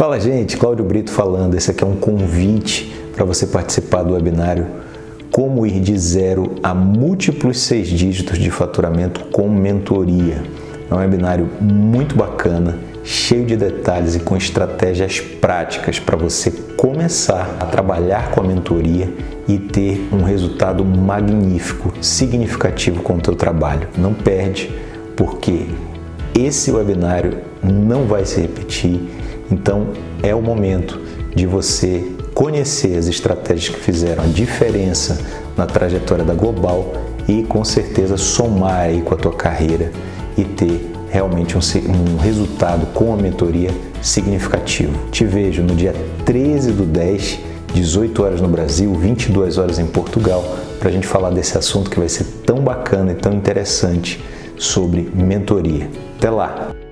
Fala gente, Cláudio Brito falando. Esse aqui é um convite para você participar do webinário Como ir de zero a múltiplos seis dígitos de faturamento com mentoria. É um webinário muito bacana, cheio de detalhes e com estratégias práticas para você começar a trabalhar com a mentoria e ter um resultado magnífico, significativo com o teu trabalho. Não perde, porque esse webinário não vai se repetir então é o momento de você conhecer as estratégias que fizeram a diferença na trajetória da Global e com certeza somar aí com a tua carreira e ter realmente um, um resultado com a mentoria significativo. Te vejo no dia 13 do 10, 18 horas no Brasil, 22 horas em Portugal, para a gente falar desse assunto que vai ser tão bacana e tão interessante sobre mentoria. Até lá!